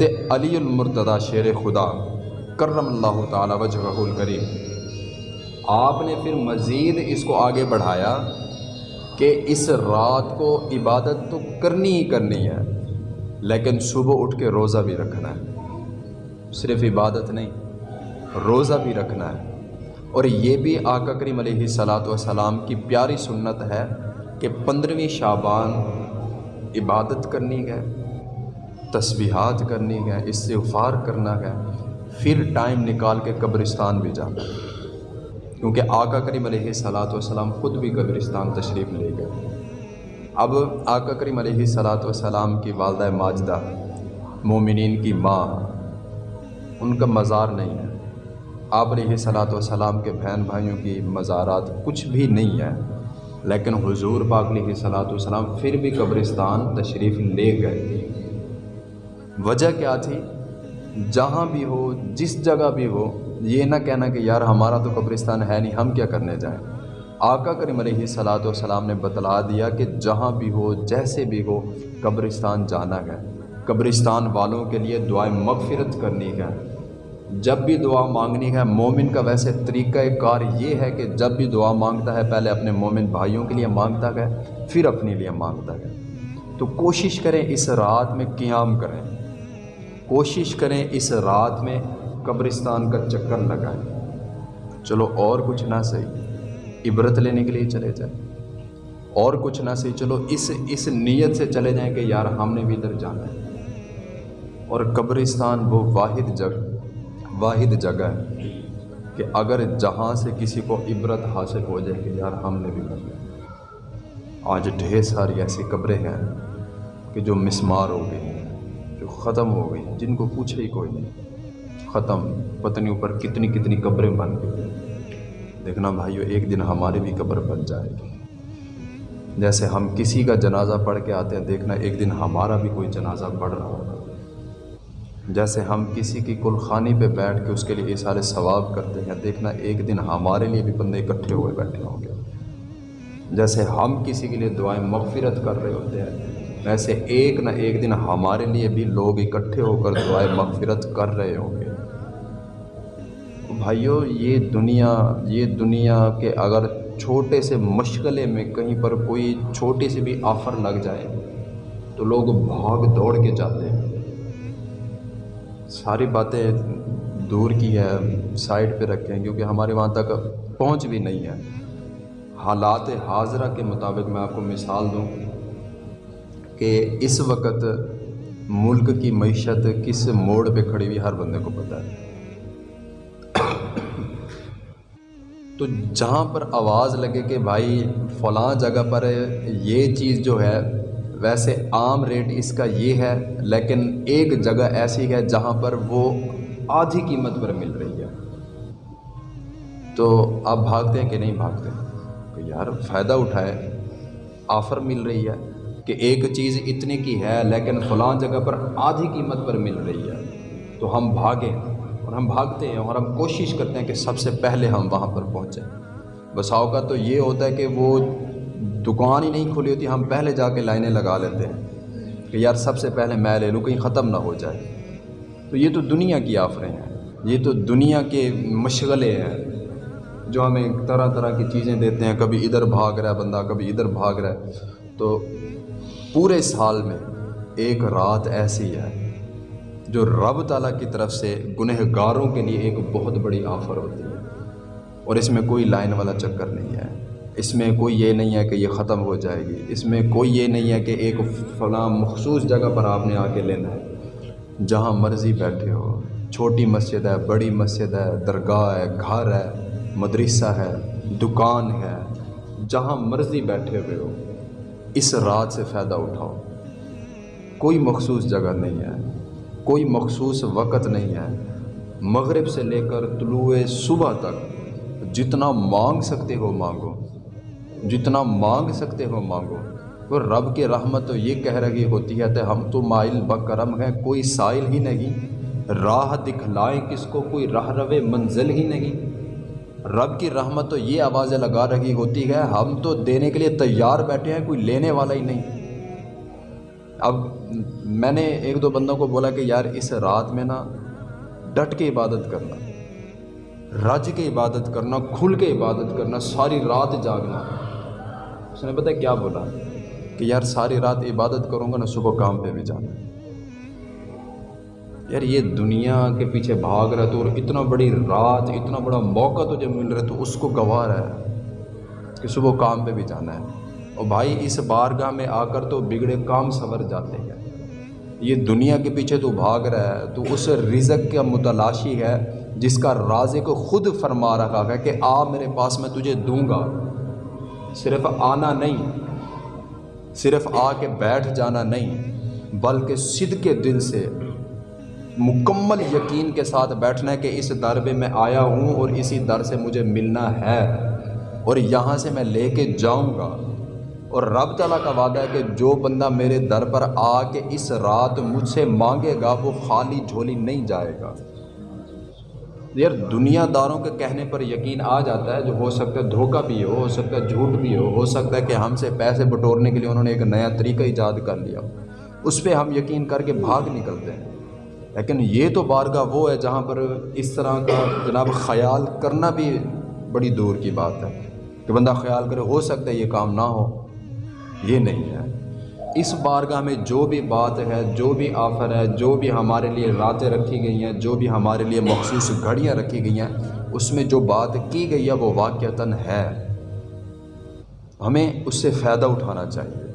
حضرت علی المرتضی شیر خدا، کرم اللہ تعالی وجہ الکریم۔ آپ نے پھر مزید اس کو آگے بڑھایا کہ اس رات کو عبادت تو کرنی ہی کرنی ہے، لیکن صبح اٹھ کے روزہ بھی رکھنا ہے۔ صرف عبادت نہیں، روزہ بھی رکھنا ہے۔ اور یہ بھی آقا کریم علیہ صلاۃ وسلام کی پیاری سنت ہے کہ پندرہویں شابان عبادت کرنی ہے۔ تسبیحات کرنی ہے، استغفار کرنا ہے، پھر ٹائم نکال کے قبرستان بھی جانا کیونکہ آقا کریم علیہ صلاۃ وسلام خود بھی قبرستان تشریف لے گئے۔ اب آقا کریم علیہ صلاۃ وسلام کی والدہ ماجدہ، مومنین کی ماں، ان کا مزار نہیں ہے۔ آپ علیہ صلاۃ وسلام کے بہن بھائیوں کی مزارات کچھ بھی نہیں ہے، لیکن حضور پاک علیہ صلاۃ والسلام پھر بھی قبرستان تشریف لے گئے۔ وجہ کیا تھی؟ جہاں بھی ہو، جس جگہ بھی ہو، یہ نہ کہنا کہ یار ہمارا تو قبرستان ہے نہیں، ہم کیا کرنے جائیں؟ آقا کریم علیہ صلاۃ والسلام نے بتلا دیا کہ جہاں بھی ہو، جیسے بھی ہو، قبرستان جانا ہے۔ قبرستان والوں کے لیے دعائیں مغفرت کرنی ہے۔ جب بھی دعا مانگنی ہے، مومن کا ویسے طریقہ کار یہ ہے کہ جب بھی دعا مانگتا ہے، پہلے اپنے مومن بھائیوں کے لیے مانگتا ہے، پھر اپنے لیے مانگتا ہے۔ تو کوشش کریں اس رات میں قیام کریں۔ کوشش کریں اس رات میں قبرستان کا چکر لگائیں۔ چلو اور کچھ نہ صحیح، عبرت لینے کے لیے چلے جائیں۔ اور کچھ نہ صحیح، چلو اس اس نیت سے چلے جائیں کہ یار ہم نے بھی ادھر جانا ہے۔ اور قبرستان وہ واحد جگہ واحد جگہ ہے کہ اگر جہاں سے کسی کو عبرت حاصل ہو جائے کہ یار ہم نے بھی کر آج ڈھیر ساری ایسی قبریں ہیں کہ جو مسمار ہو گئی۔ ختم ہو گئی جن کو پوچھے ہی کوئی نہیں۔ ختم، پتنی اوپر کتنی کتنی قبریں بن گئی۔ دیکھنا بھائیو، ایک دن ہماری بھی قبر بن جائے گی۔ جیسے ہم کسی کا جنازہ پڑھ کے آتے ہیں، دیکھنا ایک دن ہمارا بھی کوئی جنازہ پڑھ رہا ہوگا۔ جیسے ہم کسی کی کلخانی پہ بیٹھ کے اس کے لیے سارے ثواب کرتے ہیں، دیکھنا ایک دن ہمارے لیے بھی بندے اکٹھے ہوئے بیٹھے ہوں گے۔ جیسے ہم کسی کے لیے دعائیں مغفرت کر رہے ہوتے ہیں ویسے ایک نہ ایک دن ہمارے لیے بھی لوگ اکٹھے ہو کر دعائیں مغفرت کر رہے ہوں گے۔ بھائیو، یہ دنیا یہ دنیا کے اگر چھوٹے سے مشغلے میں کہیں پر کوئی چھوٹی سی بھی آفر لگ جائے تو لوگ بھاگ دوڑ کے جاتے ہیں۔ ساری باتیں دور کی ہے سائڈ پہ رکھیں، کیونکہ ہمارے وہاں تک پہنچ بھی نہیں ہے۔ حالات حاضرہ کے مطابق میں آپ کو مثال دوں۔ کہ اس وقت ملک کی معیشت کس موڑ پہ کھڑی ہوئی ہر بندے کو پتہ ہے۔ تو جہاں پر آواز لگے کہ بھائی فلاں جگہ پر یہ چیز جو ہے، ویسے عام ریٹ اس کا یہ ہے، لیکن ایک جگہ ایسی ہے جہاں پر وہ آدھی قیمت پر مل رہی ہے۔ تو آپ بھاگتے ہیں کہ نہیں بھاگتے؟ کہ یار فائدہ اٹھائے، آفر مل رہی ہے۔ کہ ایک چیز اتنے کی ہے، لیکن فلاں جگہ پر آدھی قیمت پر مل رہی ہے۔ تو ہم بھاگیں اور ہم بھاگتے ہیں اور ہم کوشش کرتے ہیں کہ سب سے پہلے ہم وہاں پر پہنچیں۔ بساؤ کا تو یہ ہوتا ہے کہ وہ دکان ہی نہیں کھلی ہوتی، ہم پہلے جا کے لائنیں لگا لیتے ہیں کہ یار سب سے پہلے میں لے لوں، کہیں ختم نہ ہو جائے۔ تو یہ تو دنیا کی آفریں ہیں۔ یہ تو دنیا کے مشغلے ہیں جو ہمیں طرح طرح کی چیزیں دیتے ہیں۔ کبھی ادھر بھاگ رہا ہے بندہ، کبھی ادھر بھاگ رہا ہے۔ تو پورے سال میں ایک رات ایسی ہے جو رب تعالیٰ کی طرف سے گنہ گاروں کے لیے ایک بہت بڑی آفر ہوتی ہے۔ اور اس میں کوئی لائن والا چکر نہیں ہے۔ اس میں کوئی یہ نہیں ہے کہ یہ ختم ہو جائے گی۔ اس میں کوئی یہ نہیں ہے کہ ایک فلاں مخصوص جگہ پر آپ نے آ کے لینا ہے۔ جہاں مرضی بیٹھے ہو۔ چھوٹی مسجد ہے، بڑی مسجد ہے، درگاہ ہے، گھر ہے، مدرسہ ہے، دکان ہے۔ جہاں مرضی بیٹھے ہوئے ہو۔ اس رات سے فائدہ اٹھاؤ۔ کوئی مخصوص جگہ نہیں ہے، کوئی مخصوص وقت نہیں ہے۔ مغرب سے لے کر طلوع صبح تک جتنا مانگ سکتے ہو مانگو، جتنا مانگ سکتے ہو مانگو۔ تو رب کی رحمت تو یہ کہہ رہی ہوتی ہے کہ ہم تو مائل بکرم ہیں، کوئی سائل ہی نہیں۔ راہ دکھلائیں کس کو، کوئی راہ رو منزل ہی نہیں۔ رب کی رحمت تو یہ آوازیں لگا رہی ہوتی ہے، ہم تو دینے کے لیے تیار بیٹھے ہیں، کوئی لینے والا ہی نہیں۔ اب میں نے ایک دو بندوں کو بولا کہ یار، اس رات میں نا ڈٹ کے عبادت کرنا، رج کے عبادت کرنا، کھل کے عبادت کرنا، ساری رات جاگنا۔ اس نے پتہ کیا بولا؟ کہ یار، ساری رات عبادت کروں گا نا صبح کام پہ بھی جانا۔ یار، یہ دنیا کے پیچھے بھاگ رہا تو اور اتنا بڑی رات، اتنا بڑا موقع تجھے مل رہا ہے تو اس کو گوا رہا ہے کہ صبح کام پہ بھی جانا ہے۔ اور بھائی، اس بارگاہ میں آ کر تو بگڑے کام سنور جاتے ہیں۔ یہ دنیا کے پیچھے تو بھاگ رہا ہے تو اس رزق کا متلاشی ہے جس کا رازے کو خود فرما رکھا ہے کہ آ میرے پاس، میں تجھے دوں گا۔ صرف آنا نہیں، صرف آ کے بیٹھ جانا نہیں، بلکہ صد کے دل سے مکمل یقین کے ساتھ بیٹھنا ہے کہ اس در پہ میں آیا ہوں اور اسی در سے مجھے ملنا ہے اور یہاں سے میں لے کے جاؤں گا۔ اور رب تعالیٰ کا وعدہ ہے کہ جو بندہ میرے در پر آ کے اس رات مجھ سے مانگے گا، وہ خالی جھولی نہیں جائے گا۔ یار، دنیا داروں کے کہنے پر یقین آ جاتا ہے جو ہو سکتا ہے دھوکہ بھی ہو ہو سکتا ہے جھوٹ بھی ہو ہو سکتا ہے کہ ہم سے پیسے بٹورنے کے لیے انہوں نے ایک نیا طریقہ ایجاد کر لیا۔ اس پہ ہم یقین کر کے بھاگ نکلتے ہیں۔ لیکن یہ تو بارگاہ وہ ہے جہاں پر اس طرح کا جناب خیال کرنا بھی بڑی دور کی بات ہے کہ بندہ خیال کرے ہو سکتا ہے یہ کام نہ ہو۔ یہ نہیں ہے۔ اس بارگاہ میں جو بھی بات ہے، جو بھی آفر ہے، جو بھی ہمارے لیے راتیں رکھی گئی ہیں، جو بھی ہمارے لیے مخصوص گھڑیاں رکھی گئی ہیں، اس میں جو بات کی گئی ہے وہ واقعتاً ہے۔ ہمیں اس سے فائدہ اٹھانا چاہیے۔